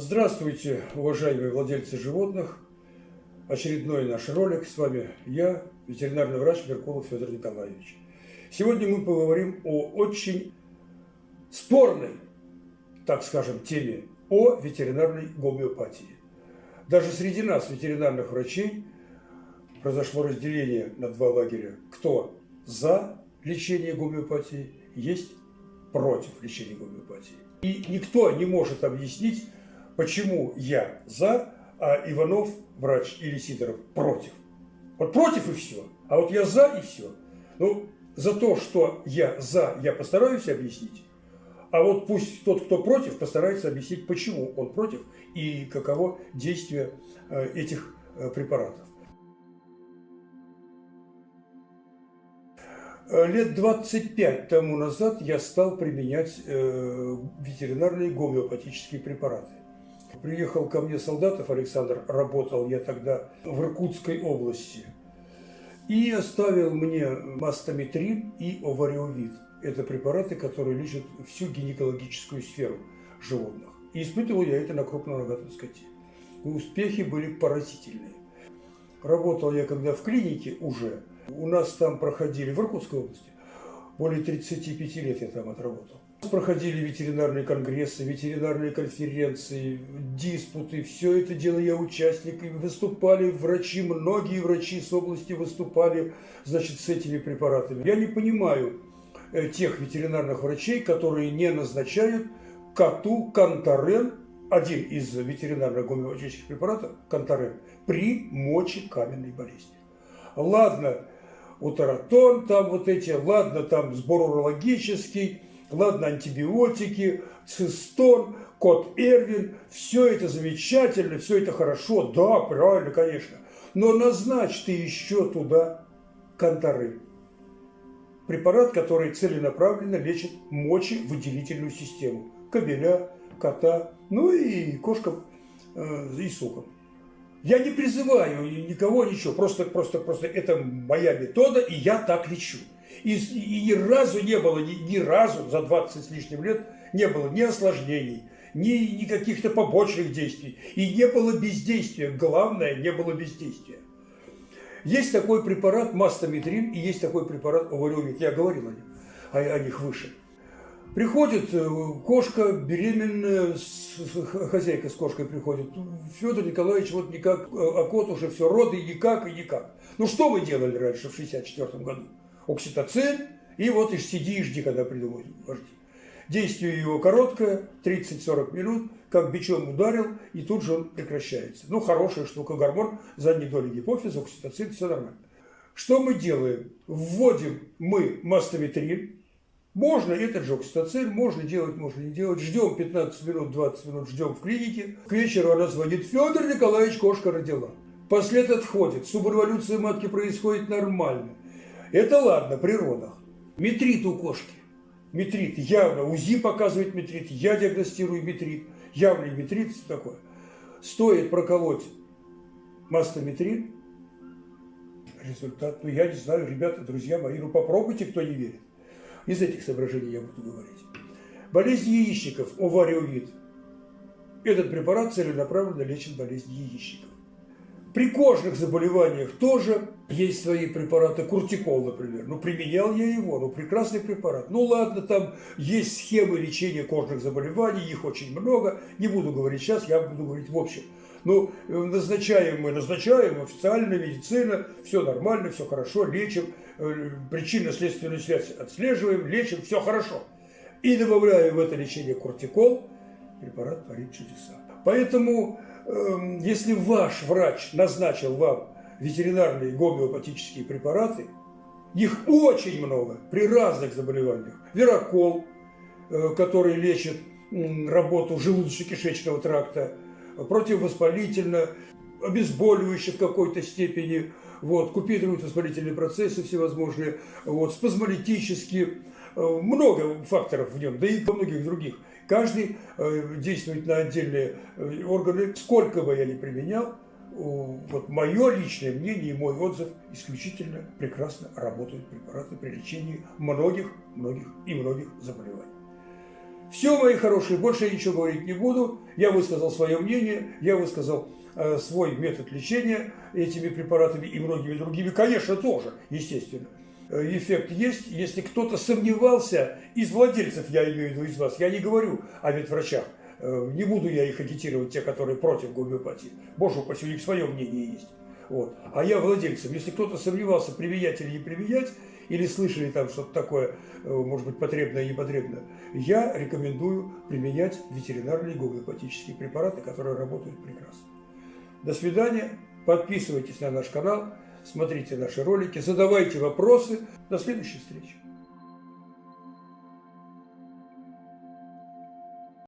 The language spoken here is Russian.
Здравствуйте, уважаемые владельцы животных. Очередной наш ролик. С вами я, ветеринарный врач Меркулов Федор Николаевич. Сегодня мы поговорим о очень спорной, так скажем, теме о ветеринарной гомеопатии. Даже среди нас, ветеринарных врачей, произошло разделение на два лагеря. Кто за лечение гомеопатии, есть против лечения гомеопатии. И никто не может объяснить, почему я за, а Иванов, врач, или Сидоров против. Вот против и все. А вот я за и все. Ну, за то, что я за, я постараюсь объяснить. А вот пусть тот, кто против, постарается объяснить, почему он против и каково действие э, этих э, препаратов. Э, лет 25 тому назад я стал применять ветеринарные гомеопатические препараты. Приехал ко мне Солдатов Александр, работал я тогда в Иркутской области, и оставил мне мастометрин и овариовид. Это препараты, которые лечат всю гинекологическую сферу животных. И испытывал я это на крупном рогатом скоте. Успехи были поразительные. Работал я когда в клинике уже, у нас там проходили, в Иркутской области, более 35 лет я там отработал. Проходили ветеринарные конгрессы, ветеринарные конференции, диспуты, все это дело я участник. Выступали врачи, многие врачи с области выступали, значит, с этими препаратами. Я не понимаю э, тех ветеринарных врачей, которые не назначают коту кантарен, один из ветеринарных гомеопатических препаратов, кантарен, при мочекаменной болезни. Ладно, утаратон там вот эти, ладно, там сбор урологический, ладно, антибиотики, цистон, кот Эрвин, все это замечательно, все это хорошо, да, правильно, конечно. Но назначь ты еще туда кантары. Препарат, который целенаправленно лечит мочевыделительную систему. Кобеля, кота, ну и кошкам э, и сукам. Я не призываю никого ничего, просто, просто, просто это моя метода, и я так лечу. И, и ни разу не было, ни, ни разу за 20 с лишним лет не было ни осложнений, ни, ни каких-то побочных действий. И не было бездействия. Главное, не было бездействия. Есть такой препарат мастометрин и есть такой препарат овариовит. Я говорил о них, о, о них выше. Приходит э, кошка беременная, хозяйка с кошкой приходит. Федор Николаевич вот никак, а кот уже все, роды никак и никак. Ну что мы делали раньше в 64 году? Окситоцин, и вот и сиди и жди, когда придумают. Действие его короткое, 30-40 минут, как бичом ударил, и тут же он прекращается. Ну, хорошая штука, гормон задней доли гипофиза, окситоцин, все нормально. Что мы делаем? Вводим мы мастометрин, можно этот же окситоцин, можно делать, можно не делать. Ждем 15 минут, 20 минут, ждем в клинике. К вечеру она звонит, Федор Николаевич, кошка родила. Послед отходит, субэволюция матки происходит нормально. Это ладно, при родах. Метрит у кошки. Метрит, явно, УЗИ показывает метрит, я диагностирую метрит, явный метрит такое. Стоит проколоть мастометрит, результат, ну я не знаю, ребята, друзья мои, ну попробуйте, кто не верит. Из этих соображений я буду говорить. Болезнь яичников, овариовид. Этот препарат целенаправленно лечит болезнь яичников. При кожных заболеваниях тоже есть свои препараты. Куртикол, например. Ну, применял я его, ну, прекрасный препарат. Ну, ладно, там есть схемы лечения кожных заболеваний, их очень много. Не буду говорить сейчас, я буду говорить в общем. Ну, назначаем мы, назначаем, официальная медицина, все нормально, все хорошо, лечим, э, причинно-следственную связь отслеживаем, лечим, все хорошо. И добавляем в это лечение кортикол, препарат творит чудеса. Поэтому, если ваш врач назначил вам ветеринарные гомеопатические препараты, их очень много при разных заболеваниях. Верокол, э, который лечит работу желудочно-кишечного тракта, противовоспалительно, обезболивающее в какой-то степени, вот, купируют воспалительные процессы всевозможные, вот, спазмолитические, э, много факторов в нем, да и многих других. Каждый э, действует на отдельные э, органы. Сколько бы я ни применял, вот мое личное мнение и мой отзыв исключительно прекрасно работают препараты при лечении многих, многих и многих заболеваний. Все, мои хорошие, больше я ничего говорить не буду. Я высказал свое мнение, я высказал э, свой метод лечения этими препаратами и многими другими. Конечно, тоже, естественно. Э, эффект есть. Если кто-то сомневался, из владельцев, я имею в виду из вас, я не говорю о ветврачах, э, не буду я их агитировать, те, которые против гомеопатии. Боже упаси, у них свое мнение есть. Вот. А я владельцем. Если кто-то сомневался, применять или не применять, или слышали там что-то такое, э, может быть, потребное и непотребное, я рекомендую применять ветеринарные гомеопатические препараты, которые работают прекрасно. До свидания. Подписывайтесь на наш канал, смотрите наши ролики, задавайте вопросы. До следующей встречи.